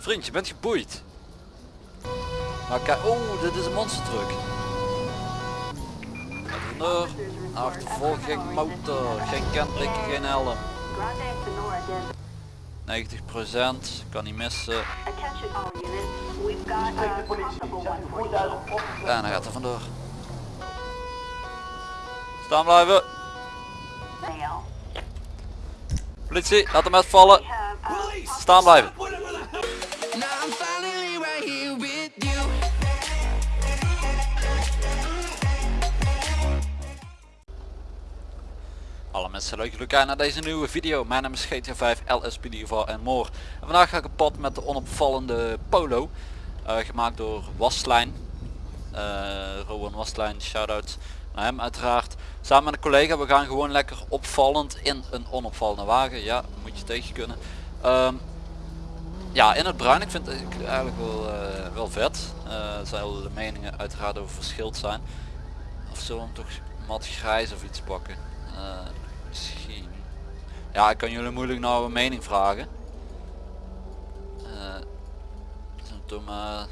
Vriend, je bent geboeid. Maar kijk, oh, dit is een monster truck. Vandoor. Achtervolging motor. Geen kenteken, geen helm. 90% kan niet missen. En hij gaat er vandoor. Staan blijven. Politie, laat hem uitvallen. Staan blijven. Alle mensen leuk jullie kijken naar deze nieuwe video. Mijn naam is GTA 5 LSPD en more. En vandaag ga ik op pad met de onopvallende Polo. eh, gemaakt door Waslijn. Eh Rowan Waslijn, shout-out naar hem uiteraard. Samen met een collega, we gaan gewoon lekker opvallend in een onopvallende wagen. Ja, moet je tegen kunnen. Ehm, ja, in het bruin. Ik vind het eigenlijk wel, eh, wel vet. Er zullen de meningen uiteraard over verschild zijn. Of zullen we hem toch mat grijs of iets pakken? Misschien. Ja, ik kan jullie moeilijk nou een mening vragen. Eh doe maar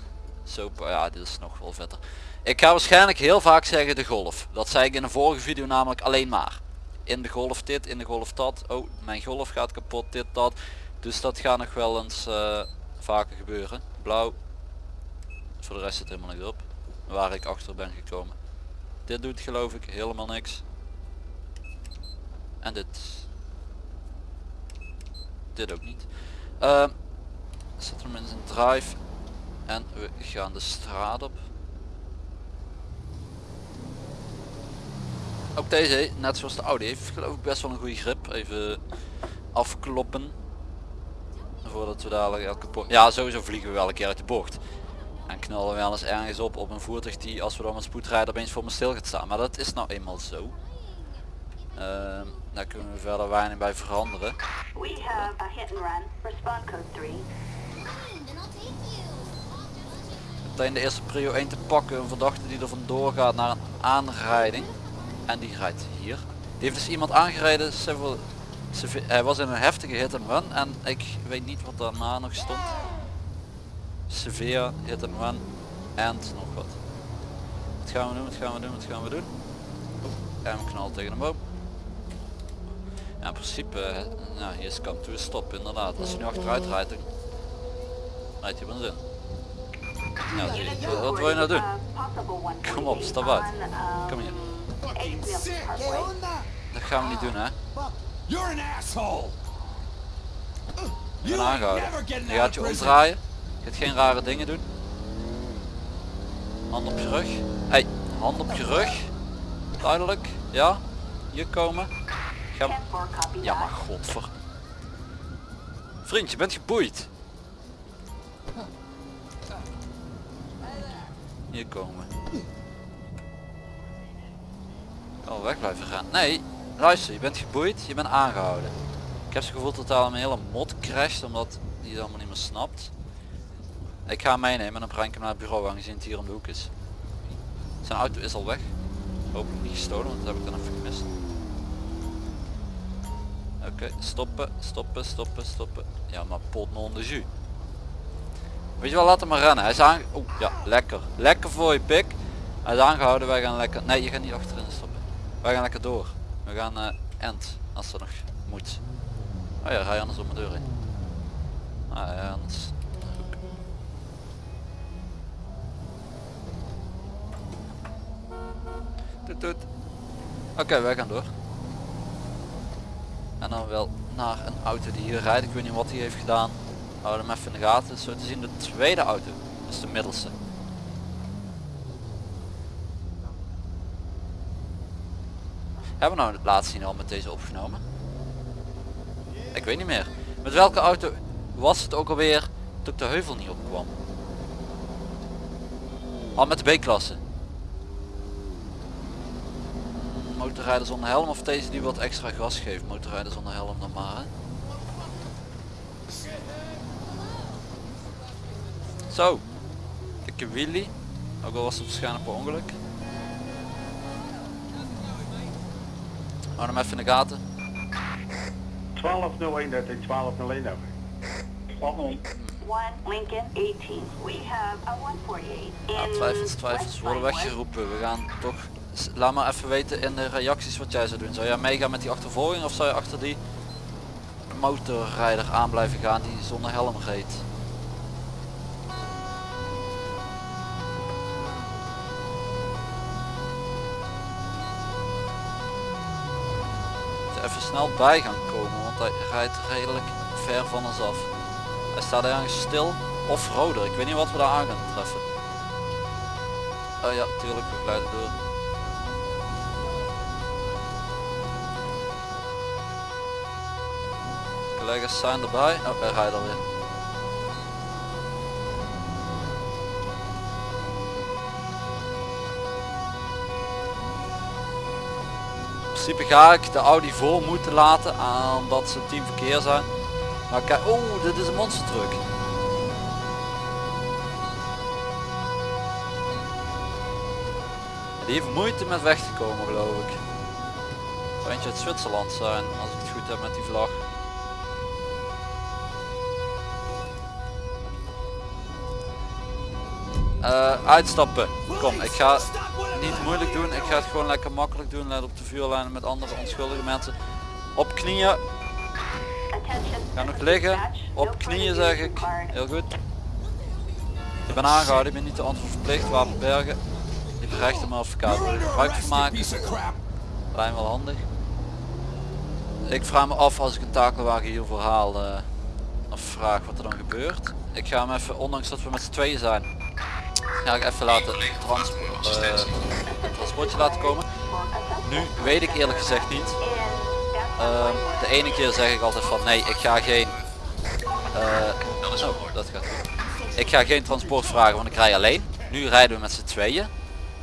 zo. Ja, dit is nog wel vetter. Ik ga waarschijnlijk heel vaak zeggen de golf. Dat zei ik in de vorige video namelijk alleen maar. In de golf dit, in de golf dat. Oh, mijn golf gaat kapot, dit, dat. Dus dat gaat nog wel eens eh, vaker gebeuren. Blauw. Voor de rest zit helemaal niet op. Waar ik achter ben gekomen. Dit doet geloof ik helemaal niks. En dit. Dit ook niet. Uh, Zet hem in zijn drive. En we gaan de straat op. Ook deze, net zoals de Audi, heeft geloof ik best wel een goede grip. Even afkloppen. Voordat we dadelijk elke bocht... Ja, sowieso vliegen we wel een keer uit de bocht. En knallen we wel eens ergens op op een voertuig die als we dan met spoedrijden opeens voor me stil gaat staan. Maar dat is nou eenmaal zo. Ehm, daar kunnen we verder weinig bij veranderen. We have a hit and run. Respond code 3. Meteen de eerste prio 1 te pakken. Een verdachte die er vandoor gaat naar een aanrijding. En die rijdt hier. Die heeft dus iemand aangereden. Hij was in een heftige hit and run. En ik weet niet wat daarna nog stond. Severe hit and run. En nog wat. Wat gaan we doen? Wat gaan we doen? Wat gaan we doen? Oeh, en we knallen tegen een boom. Ja, in principe, ja, hier is come to a stop inderdaad. Als je nu achteruit rijdt, dan rijdt een zin. Ja, zie je. Wat, wat wil je nou doen? Kom op, stap uit. Kom hier. Dat gaan we niet doen hè. You're an asshole. Je bent aangehouden. Je gaat je omdraaien. Je gaat geen rare dingen doen. Hand op je rug. Hey, hand op je rug. Duidelijk. Ja. Hier komen. Ja maar godver. Vriend, je bent geboeid. Hier komen. Wel weg blijven gaan. Nee, luister, je bent geboeid, je bent aangehouden. Ik heb het gevoel dat daar een hele mod crasht omdat die het allemaal niet meer snapt. Ik ga hem meenemen en dan breng ik hem naar het bureau aangezien het hier om de hoek is. Zijn auto is al weg. Hopelijk niet gestolen, want dat heb ik dan even gemist. Oké, stoppen, stoppen, stoppen, stoppen. Ja, maar pot non de jus. Weet je wel, laat hem maar rennen. Hij is aan... Oeh, ja, lekker. Lekker voor je pik. Hij is aangehouden, wij gaan lekker... Nee, je gaat niet achterin stoppen. Wij gaan lekker door. We gaan eh end, als er nog moet. Oh ja, rij anders op mijn deur heen. Ah ja, anders... Toet toet. Oké, wij gaan door. En dan wel naar een auto die hier rijdt. Ik weet niet wat hij heeft gedaan. Hou hem even in de gaten. Zo te zien de tweede auto. Dus de middelste. Hebben we nou het laatste zien al met deze opgenomen? Ik weet niet meer. Met welke auto was het ook alweer toen ik de heuvel niet opkwam? Al met de B-klasse. Motorrijder zonder helm of deze die wat extra gas geeft. Motorrijder zonder helm dan maar. Hè? Zo. Dikke wheelie. Ook al was het waarschijnlijk per ongeluk. Hou hem even in de gaten. 1201 dat is 1201 over. 1 Lincoln 18. We have a 148 Ja, twijfels, twijfels worden weggeroepen. We gaan toch... Laat maar even weten in de reacties wat jij zou doen. Zou jij meegaan met die achtervolging of zou je achter die motorrijder aan blijven gaan die zonder helm reed? Even snel bij gaan komen, want hij rijdt redelijk ver van ons af. Hij staat ergens stil of roder. Ik weet niet wat we daar aan gaan treffen. Oh ja, tuurlijk, we glijden door. Collega's zijn erbij. Oh, hij rijdt alweer. In principe ga ik de Audi voor moeten laten, omdat ze team verkeer zijn. Maar kijk, oh, dit is een monster truck. Die heeft moeite met weg te komen geloof ik. Eentje uit Zwitserland zijn, als ik het goed heb met die vlag. Eh, uitstappen. Kom, ik ga niet moeilijk doen. Ik ga het gewoon lekker makkelijk doen. Let op de vuurlijnen met andere onschuldige mensen. Op knieën. Ga nog liggen. Op knieën zeg ik. Heel goed. Ik ben aangehouden. Ik ben niet de antwoord verplicht. Wapen bergen. Ik berecht hem advocaat. Gebruik van maken? Me wel handig. Ik vraag me af als ik een takelwagen hiervoor haal eh, of vraag wat er dan gebeurt. Ik ga hem even, ondanks dat we met z'n tweeën zijn, ga ik even laten trans, eh, transportje laten komen. Nu weet ik eerlijk gezegd niet. Ehm, de ene keer zeg ik altijd van nee, ik ga geen. eh, oh, dat. Ik ga geen transport vragen, want ik rij alleen. Nu rijden we met z'n tweeën.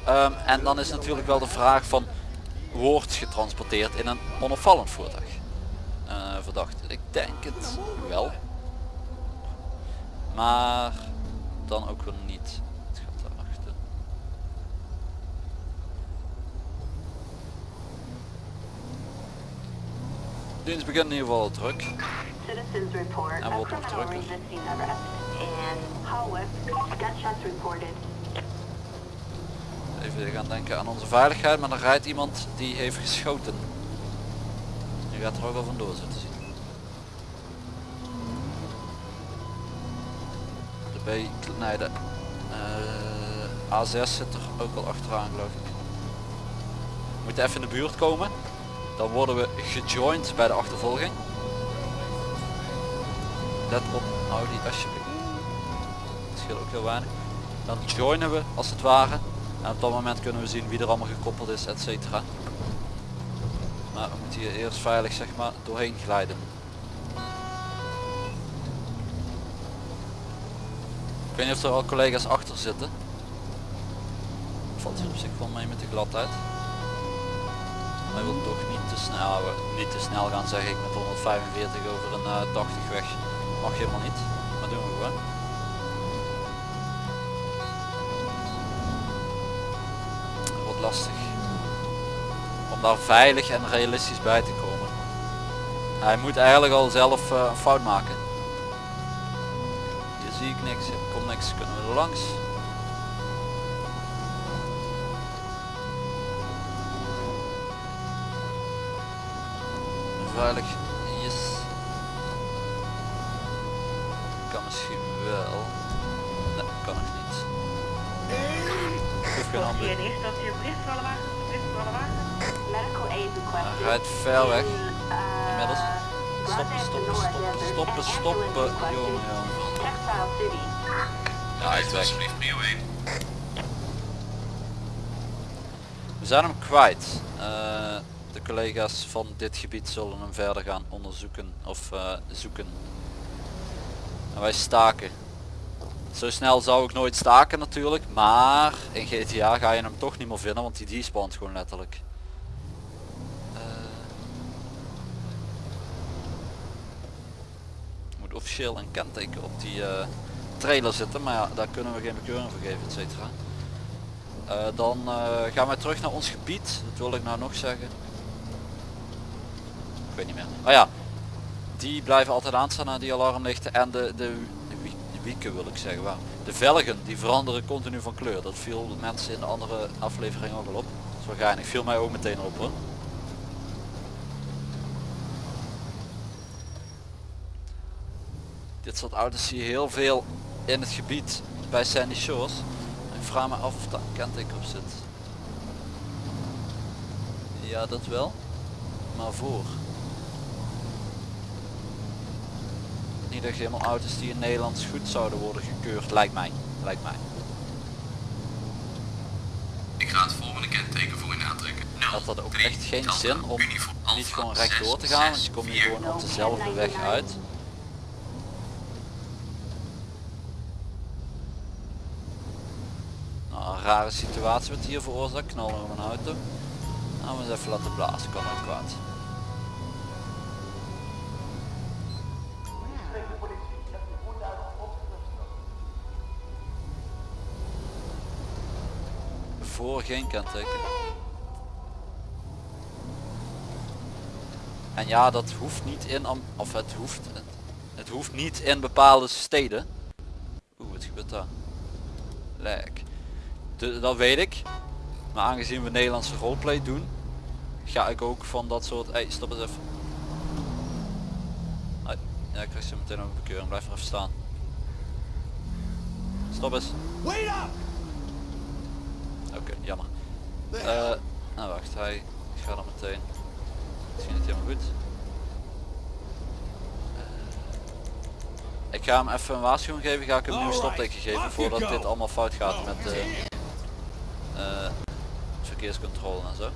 Ehm, en dan is natuurlijk wel de vraag van wordt getransporteerd in een onopvallend voertuig. Eh, verdacht. Ik denk het wel. Maar dan ook weer niet. Het gaat daarachter. Dienst begint in ieder geval druk. En wordt. Gunshots reported. Even gaan denken aan onze veiligheid, maar er rijdt iemand die heeft geschoten. Je gaat er ook wel vandoor zitten zien. De B, nee de eh, A6 zit er ook al achteraan geloof ik. We moeten even in de buurt komen. Dan worden we gejoind bij de achtervolging. Let op Audi alsjeblieft. Het scheelt ook heel weinig. Dan joinen we als het ware. En op dat moment kunnen we zien wie er allemaal gekoppeld is, et cetera. Maar we moeten hier eerst veilig zeg maar doorheen glijden. Ik weet niet of er al collega's achter zitten. Valt hier op zich wel mee met de gladheid. Hij wil toch niet te snel, niet te snel gaan zeg ik met 145 over een eh, 80 weg. Mag helemaal niet, maar doen we gewoon. Wordt lastig. Om daar veilig en realistisch bij te komen. Hij moet eigenlijk al zelf eh, een fout maken. Hier zie ik niks, hier komt niks, kunnen we er langs. Veilig, yes. Kan misschien wel. Nee, kan nog niet. Ik. Hij rijdt ver weg. uh, Inmiddels. Stoppen, stoppen, stoppen, stoppen, stoppen. Jongen, jongen. Ja, hij is weg. We zijn hem kwijt. Eh, de collega's van dit gebied zullen hem verder gaan onderzoeken of eh, zoeken. En wij staken. Zo snel zou ik nooit staken natuurlijk, maar in GTA ga je hem toch niet meer vinden, want die despawnt gewoon letterlijk. Eh, moet officieel een kenteken op die eh, trailer zitten, maar ja, daar kunnen we geen bekeuring voor geven, et cetera. Eh, dan gaan wij terug naar ons gebied. Dat wil ik nou nog zeggen. Ik weet niet meer. Oh ja, die blijven altijd aanstaan naar die alarmlichten en de, de wi- wieken wil ik zeggen. Waar de velgen die veranderen continu van kleur. Dat viel de mensen in de andere aflevering ook al op. Dat is wel geinig. Viel mij ook meteen op hoor. Dit soort auto's zie je heel veel in het gebied bij Sandy Shores. Ik vraag me af of daar kenteken op zit. Ja, dat wel. Maar voor. Niet echt helemaal auto's die in Nederlands goed zouden worden gekeurd, lijkt mij. Lijkt mij. Ik ga het volgende kenteken voor u aantrekken. Had dat ook echt geen zin om niet gewoon rechtdoor te gaan, want je komt hier gewoon op dezelfde weg uit. Nou, een rare situatie wat hier veroorzaakt, knallen op een auto. Nou, we eens even laten blazen, kan ook kwaad. Geen kenteken. En ja, dat hoeft niet in, Am- of het hoeft, het, hoeft niet in bepaalde steden. Oeh, wat gebeurt daar? Lek. Dat weet ik. Maar aangezien we Nederlandse roleplay doen, ga ik ook van dat soort... Hey, stop eens even. Ja, ik krijg zo meteen ook een bekeuring. Blijf er even staan. Stop eens. Wait up! Oké, jammer. Eh, nou wacht, hij gaat er meteen. Misschien niet helemaal goed. Eh, ik ga hem even een waarschuwing geven, ga ik hem een nieuw Alright, stopteken geven voordat dit allemaal fout gaat met de eh, verkeerscontrole en zo.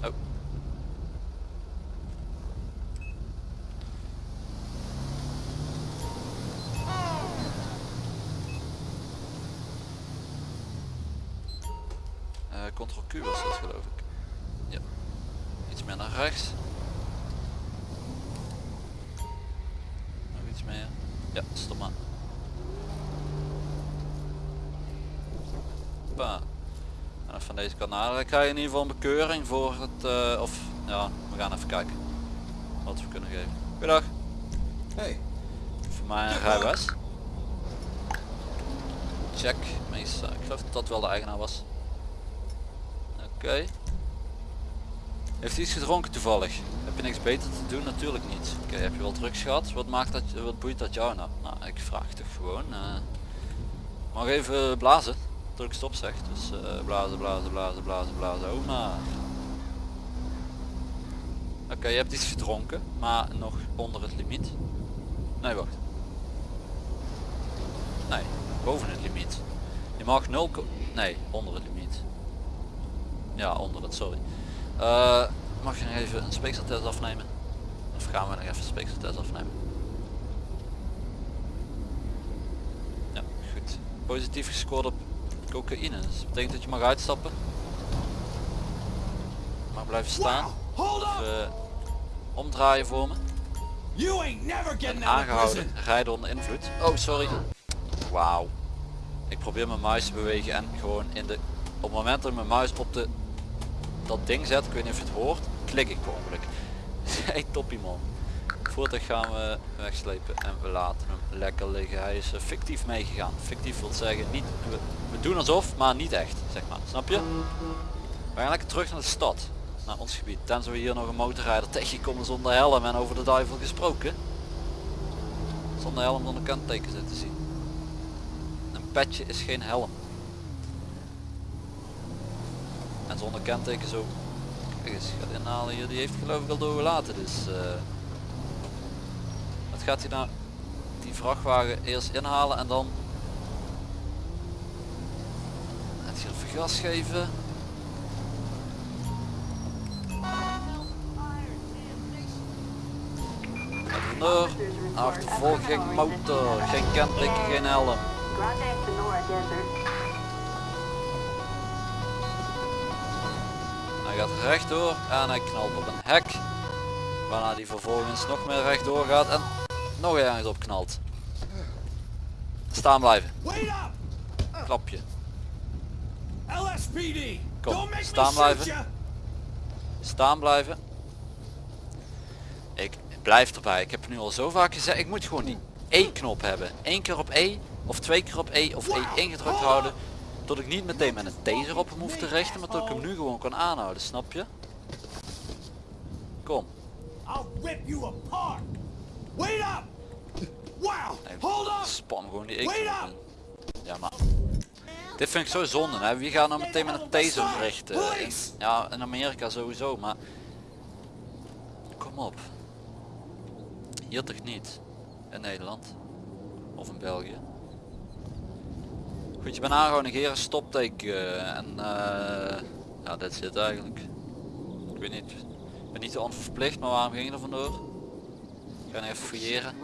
Oh. Eh Ctrl Q was dat geloof ik. Ja. Iets meer naar rechts. Nog iets meer. Ja, stop maar. Hoppa. En van deze kant. Dan krijg je in ieder geval een bekeuring voor het, eh, of ja, we gaan even kijken wat we kunnen geven. Goedendag. Hey, Voor mij een rijbewijs. Check. Meestal, ik geloof dat dat wel de eigenaar was. Oké. Heeft hij iets gedronken toevallig? Heb je niks beter te doen? Natuurlijk niet. Oké, heb je wel drugs gehad? Wat maakt dat, wat boeit dat jou nou? Nou, ik vraag toch gewoon. eh mag even blazen. Druk stop zegt. Dus eh, blazen, blazen, blazen, blazen, blazen. Oh maar. Oké, je hebt iets gedronken, maar nog onder het limiet. Nee, wacht. Nee, boven het limiet. Je mag 0, ko- nee, onder het limiet. Ja, onder het, sorry. Eh, mag je nog even een speekseltest afnemen? Of gaan we nog even een speekseltest afnemen? Ja, goed. Positief gescoord op cocaïne. Dus dat betekent dat je mag uitstappen. Mag blijven staan. up! Even omdraaien voor me. En of aangehouden rijden onder invloed. Oh, sorry. Wauw. Ik probeer mijn muis te bewegen en gewoon in de... Op het moment dat ik mijn muis op de... Dat ding zet, ik weet niet of je het hoort, klik ik per ongeluk. Hey toppie man. Voertuig gaan we wegslepen en we laten hem lekker liggen. Hij is eh, fictief meegegaan. Fictief wil zeggen niet... We, doen alsof, maar niet echt, zeg maar. Snap je? We gaan lekker terug naar de stad. Naar ons gebied. Tenzij we hier nog een motorrijder tegenkomen zonder helm en over de duivel gesproken. Zonder helm zonder kenteken zitten zien. Een petje is geen helm. En zonder kenteken zo. Gaat inhalen hier. Die heeft geloof ik al doorgelaten. Dus eh wat gaat hij nou? Die vrachtwagen eerst inhalen en dan. Het hier even gas geven. Vandoor. Achtervolging motor. Geen kenteken, geen helm. Gaat rechtdoor en hij knalt op een hek. Waarna hij vervolgens nog meer rechtdoor gaat en nog ergens op knalt. Staan blijven. Klapje. LSPD! Kom, staan blijven. Staan blijven. Ik blijf erbij. Ik heb nu al zo vaak gezegd, ik moet gewoon die E knop hebben. Eén keer op E of twee keer op E of E ingedrukt houden. Dat ik niet meteen met een taser op hem hoef te richten, maar dat ik hem nu gewoon kan aanhouden, snap je? Kom. Nee, up. Spam gewoon die in. Ja maar. Dit vind ik zo zonde hè. Wie gaat nou meteen met een taser richten? In- ja in Amerika sowieso maar. Kom op. Hier toch niet? In Nederland. Of in België. Goed, je bent aangehouden, negeren, stopteken en eh ja, dat zit eigenlijk. Ik weet niet, ik ben niet te onverplicht, maar waarom ging je er vandoor? Ik ga even fouilleren.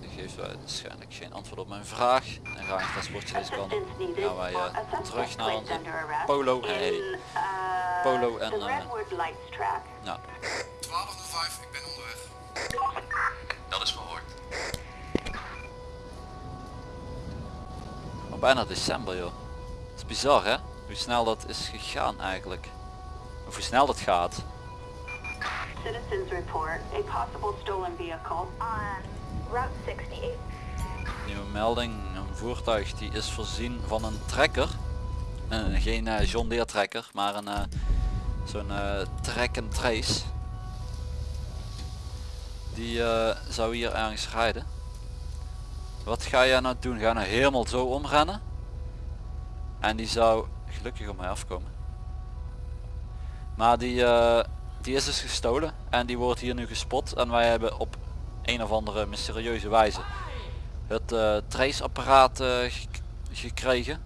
Ik geef waarschijnlijk geen antwoord op mijn vraag. En ga ik het paspoortje deze kant Gaan wij eh, terug naar onze polo. in, Hey. Polo en, the eh, Redwood Lights track. Nou, 1205, ik ben onderweg. Bijna december joh. Het is bizar hè? Hoe snel dat is gegaan eigenlijk. Of hoe snel dat gaat. Citizens report a possible stolen vehicle on Route 68. Nieuwe melding, een voertuig die is voorzien van een trekker. Eh, geen eh, John Deere trekker, maar een eh, zo'n track and trace. Die zou hier ergens rijden. Wat ga jij nou doen? Ga nou helemaal zo omrennen? En die zou gelukkig op mij afkomen. Maar die, eh, die is dus gestolen en die wordt hier nu gespot en wij hebben op een of andere mysterieuze wijze het eh traceapparaat eh, gek- gekregen.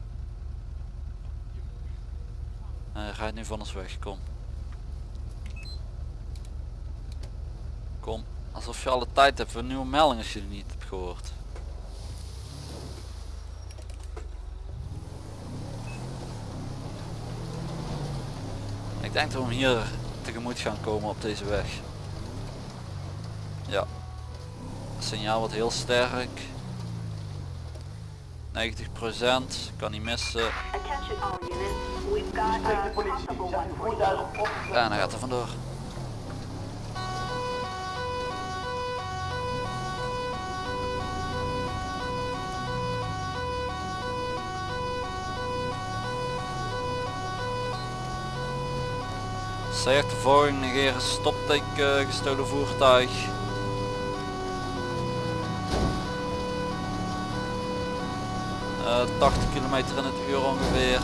En hij rijdt nu van ons weg, kom. Kom, alsof je alle tijd hebt voor nieuwe melding als je die niet hebt gehoord. Ik denk dat we hem hier tegemoet gaan komen op deze weg. Ja. Het signaal wordt heel sterk. 90% kan niet missen. Attention all units. We've got a possible 148. En hij gaat er vandoor. C-achtervolging negeren stopteken gestolen voertuig. Eh 80 km in het uur ongeveer.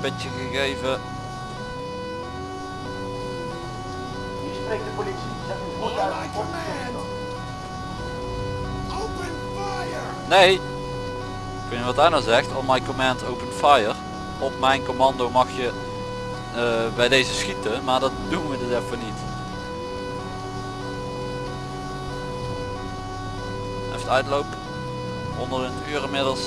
Petje gegeven. Hier spreekt de politie. Zet voertuig op. command. Open fire. Nee! Ik weet niet wat hij nou zegt. On my command open fire. Op mijn commando mag je eh, bij deze schieten, maar dat doen we dus even niet. Even uitloop. 100 uur inmiddels.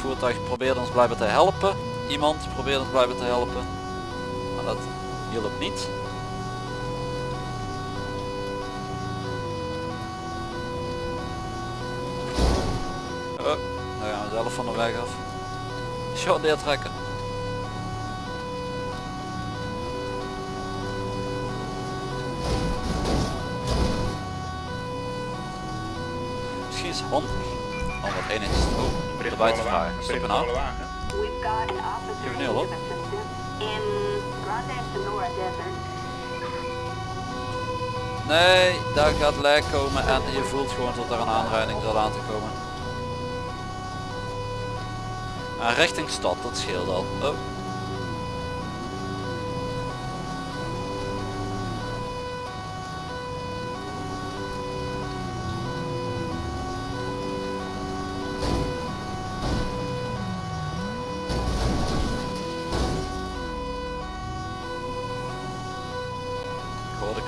Voertuig probeert ons blijven te helpen. Iemand probeert ons blijven te helpen. Maar dat hielp niet. Oh, daar gaan we zelf van de weg af. Short an officer Give in me a need look. of assistance in Grande Sonora Desert. Nee, daar gaat lek komen en je voelt gewoon dat er een aanrijding zal aan te komen. En richting stad, dat scheelt al. Oh.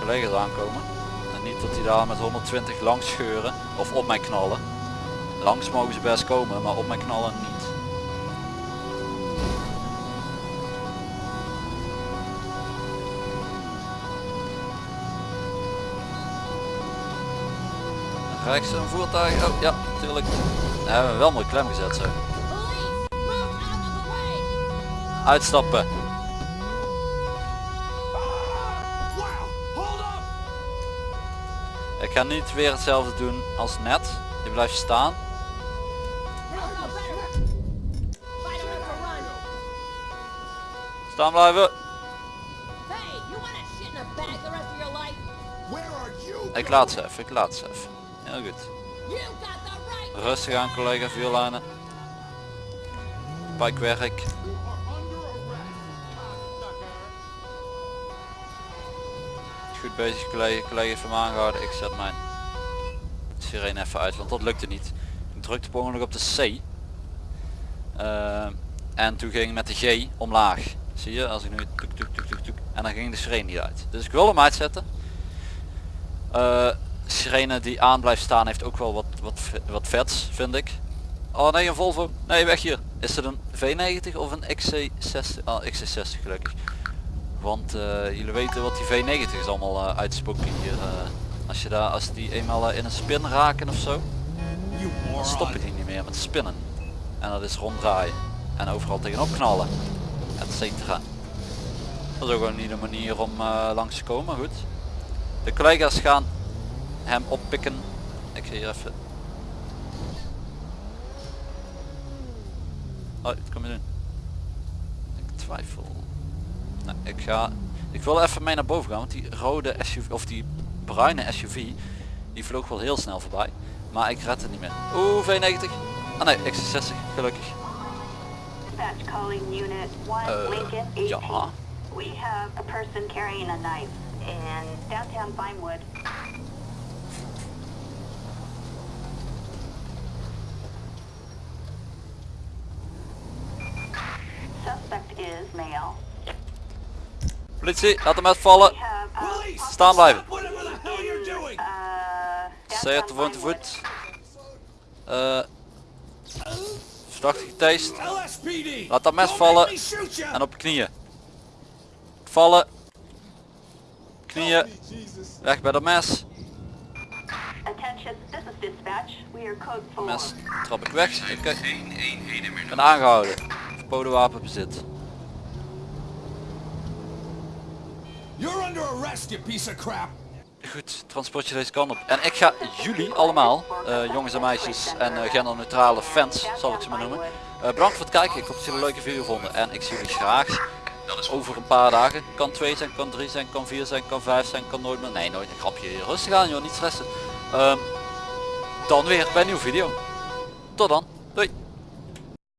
Collega's aankomen. En niet dat die daar met 120 langs scheuren of op mij knallen. Langs mogen ze best komen, maar op mij knallen niet. Rechts een voertuig. Oh ja, natuurlijk. Daar hebben we wel mooi klem gezet zo. Uitstappen. Ik ga niet weer hetzelfde doen als net. Je blijft staan. Staan blijven. Ik laat ze even, ik laat ze even. Heel goed. Rustig aan collega vuurlijnen. Pijkwerk. Bezig collega, collega even aangehouden. Ik zet mijn sirene even uit, want dat lukte niet. Ik drukte per op de C. Eh, en toen ging met de G omlaag. Zie je, als ik nu toek, toek, toek, toek, en dan ging de sirene niet uit. Dus ik wil hem uitzetten. Eh sirene die aan blijft staan heeft ook wel wat, wat, wat vets, vind ik. Oh nee, een Volvo. Nee, weg hier. Is het een V90 of een XC60? Oh, XC60 gelukkig. Want eh, jullie weten wat die V90 is allemaal eh, uitspoken hier. eh. als je daar, als die eenmaal in een spin raken of zo, You dan stoppen die niet meer met spinnen. En dat is ronddraaien. En overal tegenop knallen. Et cetera. Dat is ook wel niet een manier om langs te komen, goed. De collega's gaan hem oppikken. Ik ga hier even... Oh, wat kom je doen? Ik twijfel. Ik ga... Ik wil even mee naar boven gaan, want die rode SUV, of die bruine SUV, die vloog wel heel snel voorbij. Maar ik red het niet meer. Oeh, V90. Ah nee, X60, gelukkig. Dispatch calling unit 1 Uh, Lincoln ja. 18. We have a person carrying a knife in downtown Vinewood. Politie, laat hem uh, Police! Staan blijven. Uh, Zij te voet te voet. Eh verdachte getast. LSPD! Laat dat mes vallen. En op knieën. Vallen. Knieën. Weg bij dat mes. Attention, this is dispatch. We are code 4. Mes trap ik weg. Ik ben aangehouden. Verboden wapenbezit. You're under arrest, you piece of crap! Goed, transportje deze kant op. En ik ga jullie allemaal, eh, jongens en meisjes en eh, genderneutrale fans, zal ik ze maar noemen. eh, bedankt voor het kijken. Ik hoop dat jullie een leuke video vonden. En ik zie jullie graag over een paar dagen. Kan 2 zijn, kan 3 zijn, kan 4 zijn, kan 5 zijn, kan nooit meer. Nee, nooit een grapje. Rustig aan joh, niet stressen. Ehm, dan weer bij een nieuwe video. Tot dan.